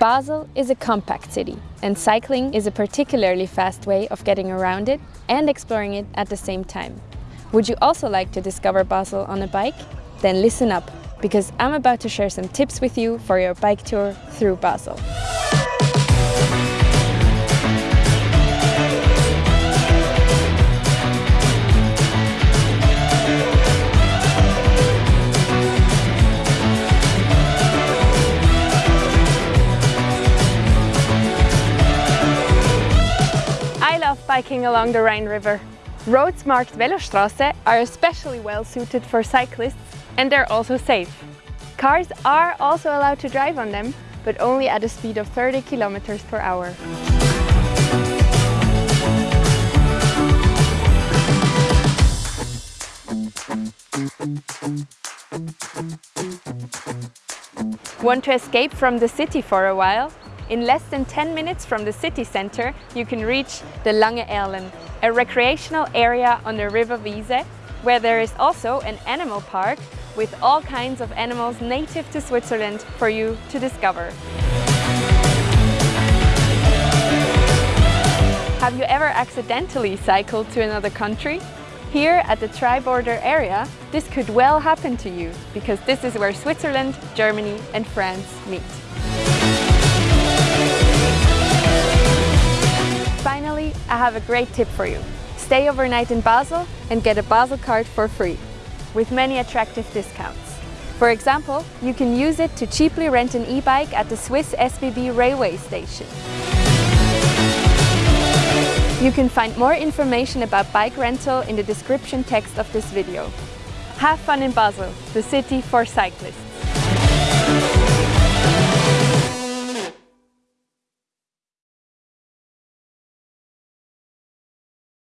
Basel is a compact city and cycling is a particularly fast way of getting around it and exploring it at the same time. Would you also like to discover Basel on a bike? Then listen up, because I'm about to share some tips with you for your bike tour through Basel. Biking along the Rhine River. Roads marked Velostraße are especially well suited for cyclists and they're also safe. Cars are also allowed to drive on them, but only at a speed of 30 kilometers per hour. Want to escape from the city for a while? In less than 10 minutes from the city centre, you can reach the Lange Erlen, a recreational area on the River Wiese, where there is also an animal park with all kinds of animals native to Switzerland for you to discover. Have you ever accidentally cycled to another country? Here at the tri-border area, this could well happen to you, because this is where Switzerland, Germany and France meet. Have a great tip for you. Stay overnight in Basel and get a Basel card for free, with many attractive discounts. For example, you can use it to cheaply rent an e-bike at the Swiss SBB railway station. You can find more information about bike rental in the description text of this video. Have fun in Basel, the city for cyclists.